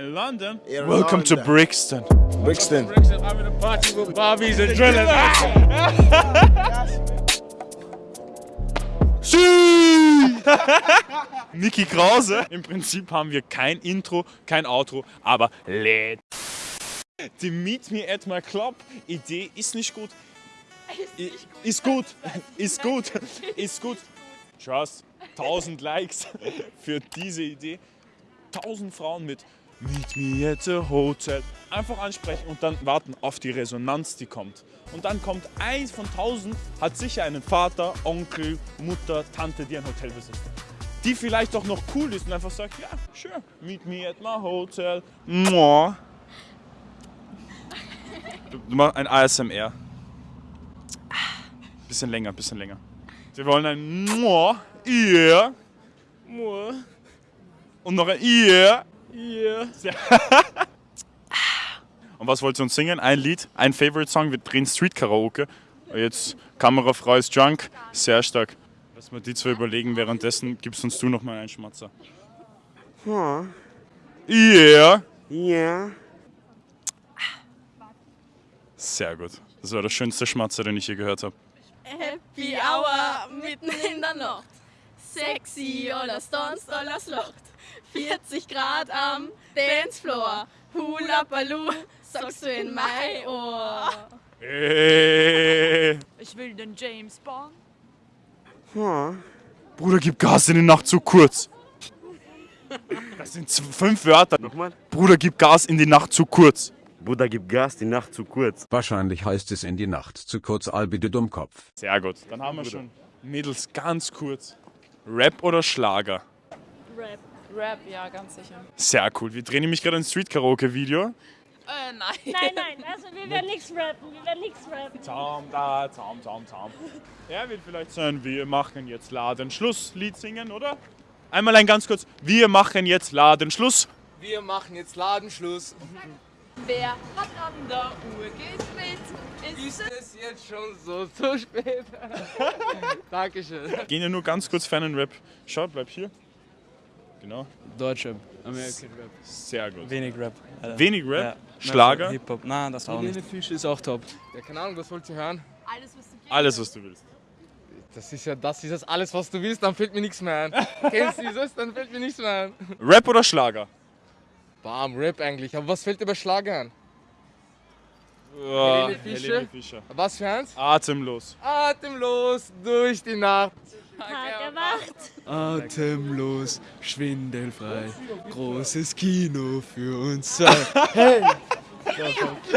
In London? In Welcome to London. Brixton. Brixton. I'm in a party with Barbies and drillers. Niki Krause. Im Prinzip haben wir kein Intro, kein Outro, aber lädt. Die Meet Me at my Club Idee ist nicht gut. Ist gut, ist gut, ist gut. Trust, 1000 Likes für diese Idee. 1000 Frauen mit Meet Me at the Hotel. Einfach ansprechen und dann warten auf die Resonanz, die kommt. Und dann kommt eins von 1000, hat sicher einen Vater, Onkel, Mutter, Tante, die ein Hotel besitzt. Die vielleicht auch noch cool ist und einfach sagt, ja, sure, meet me at my hotel. Mua. Du, du machst ein ASMR. Bisschen länger, bisschen länger. Wir wollen ein Mua, yeah. Mua. Und noch ein yeah. Yeah. Und was wollt ihr uns singen? Ein Lied, ein Favorite-Song. Wir drehen Street-Karaoke. Jetzt Kamerafrau ist drunk. Sehr stark. Lass mal die zwei überlegen. Währenddessen gibst uns du noch mal einen Schmatzer. Yeah. Ja. Sehr gut. Das war der schönste Schmatzer, den ich je gehört habe. Happy Hour mitten in der Nacht. Sexy oder sonst alles Locht. 40 Grad am Dancefloor. Hula Baloo, sagst du in mein Ohr. Hey. Ich will den James Bond. Bruder, gib Gas in die Nacht zu kurz. Das sind fünf Wörter. Nochmal. Bruder, gib Gas in die Nacht zu kurz. Bruder, gib Gas, die Nacht zu kurz. Wahrscheinlich heißt es in die Nacht. Zu kurz Albide Dummkopf. Sehr gut. Dann haben wir schon. Mädels, ganz kurz. Rap oder Schlager? Rap. Rap, ja, ganz sicher. Sehr cool. Wir drehen nämlich gerade ein Street-Karaoke-Video. Äh, nein. Nein, nein, also wir werden nichts rappen, wir werden nichts rappen. Zaum, da, zaum, zaum, zaum. Er wird vielleicht sein, wir machen jetzt Ladenschluss Lied singen, oder? Einmal ein ganz kurz. Wir machen jetzt Ladenschluss. Wir machen jetzt Ladenschluss. Wer hat an der Uhr gedreht? Ist Ist es jetzt schon so zu spät? Dankeschön. Gehen ja nur ganz kurz für einen Rap. Schau, bleib hier. Genau. Deutsche, American Rap. Sehr gut. Wenig Rap. Alter. Wenig Rap, Ja. Schlager, Hip-Hop, nein, das auch nicht. Fischer ist auch top. Ja, keine Ahnung, was wollt ihr hören? Alles, was du alles was du willst. Das ist ja das, ist das alles, was du willst, dann fällt mir nichts mehr ein. Kennst du dieses, dann fällt mir nichts mehr ein. Rap oder Schlager? Bam, Rap eigentlich. Aber was fällt dir bei Schlager an? Ja, Helene Fischer? Helene Fischer. Was für eins? Atemlos. Atemlos durch die Nacht. Tag erwacht. Atemlos, schwindelfrei, großes Kino für uns zwei.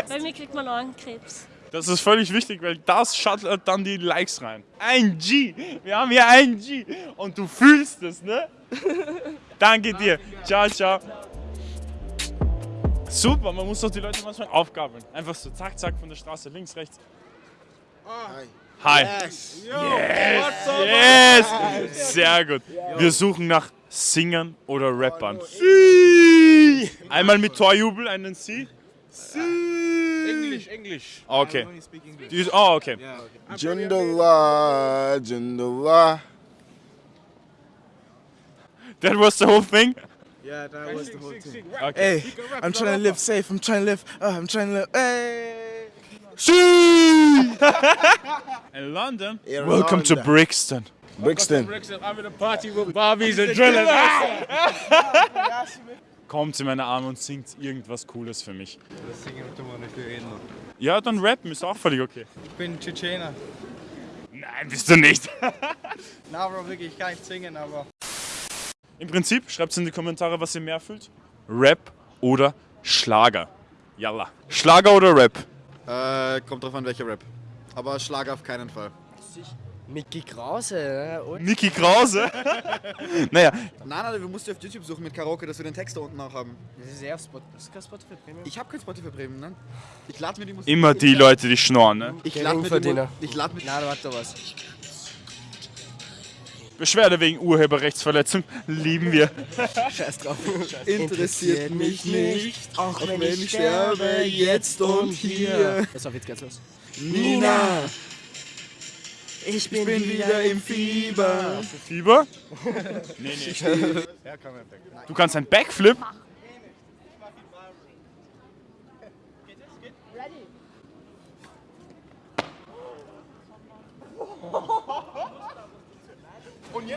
Bei mir kriegt man Augenkrebs. Das ist völlig wichtig, weil das schattelt dann die Likes rein. Ein G. Wir haben hier ein G. Und du fühlst es, ne? Danke dir. Ciao, ciao. Super, man muss doch die Leute manchmal aufgabeln. Einfach so zack, zack von der Straße, links, rechts. Hi. Yes. Yes! Sehr gut. Wir suchen nach Singern oder Rappern. Sie! Einmal mit Torjubel, einen Sie. Englisch, Englisch. Okay. Oh, okay. Jindallah, Jindallah. That was the whole thing? Yeah, that was the whole thing. Okay. Hey, I'm trying to live safe. I'm trying to live. Uh, I'm trying to live. Hey. In London? In Welcome to London. Brixton. Brixton. I'm in a party with Barbies and drillers. Kommt in meine Arme und singt irgendwas Cooles für mich. Ja, dann rappen ist auch völlig okay. Ich bin Tschetschener. Nein, bist du nicht. Na, Bro, wirklich, ich kann nicht singen, aber. Im Prinzip, schreibt in die Kommentare, was ihr mehr fühlt. Rap oder Schlager. Yalla. Schlager oder Rap? Äh, kommt drauf an, welcher Rap. Aber Schlager auf keinen Fall. Mickey Krause, ne? Niki Krause? naja, Nein, nein, du musst dir auf YouTube suchen mit Karaoke, dass wir den Text da unten auch haben. Das ist eher Spot. Das ist kein Spotify Premium. Ich habe kein Spotify Premium, ne? Ich lade mir die Musik. immer die Leute, die schnorren, ne? Ich lade mir die. Ich lade mir Na, warte was. Beschwerde wegen Urheberrechtsverletzung lieben wir. Scheiß drauf. interessiert mich nicht. auch wenn ich sterbe, jetzt und hier. Pass auf, jetzt geht's los. Nina, Ich ich bin wieder im Fieber. Fieber? nee, nee. Du kannst einen Backflip?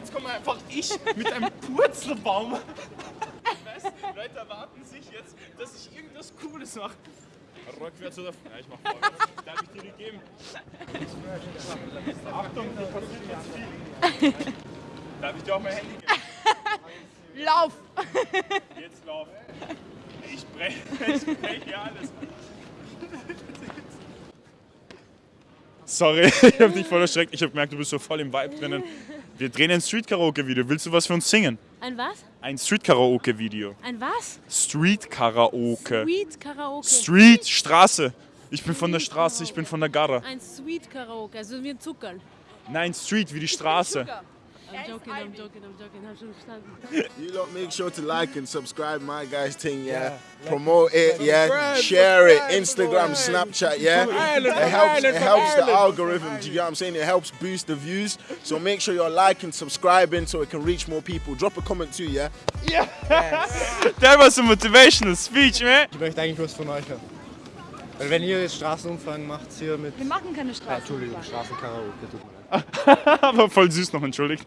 Jetzt komme einfach ich mit einem Purzelbaum. Weißt, Leute erwarten sich jetzt, dass ich irgendwas Cooles mache. Rückwärts oder. Ja, ich mach vorwärts. Darf ich dir die geben? Achtung, da passiert jetzt viel. Darf ich dir auch mein Handy geben? Lauf! Jetzt lauf. Ich breche ich brech hier alles. Sorry, ich hab dich voll erschreckt. Ich hab gemerkt, du bist so voll im Vibe drinnen. Wir drehen ein Street-Karaoke-Video. Willst du was für uns singen? Ein was? Ein Street-Karaoke-Video. Ein was? Street-Karaoke. Sweet Karaoke. Street, Straße. Ich bin von der Straße, ich bin von der Garra. Ein Sweet Karaoke, also wie ein Zuckerl. Nein, Street wie die Straße. I'm joking, I'm joking, I'm joking. Hab schon verstanden. You lot make sure to like and subscribe my guys thing, yeah. Promote it, yeah. Share it. Instagram, Snapchat, yeah. It helps. It helps the algorithm. Do you get what I'm saying? It helps boost the views. So make sure you're liking, subscribing, so it can reach more people. Drop a comment too, yeah. Yeah That was a motivational speech, man. Ich möchte eigentlich was von euch hören. Weil wenn ihr jetzt Straßenumfragen macht hier mit... Wir machen keine Ah, Straßen. Entschuldigung, Straßenkaraoke, tut mir leid. Aber voll süß noch, entschuldigt.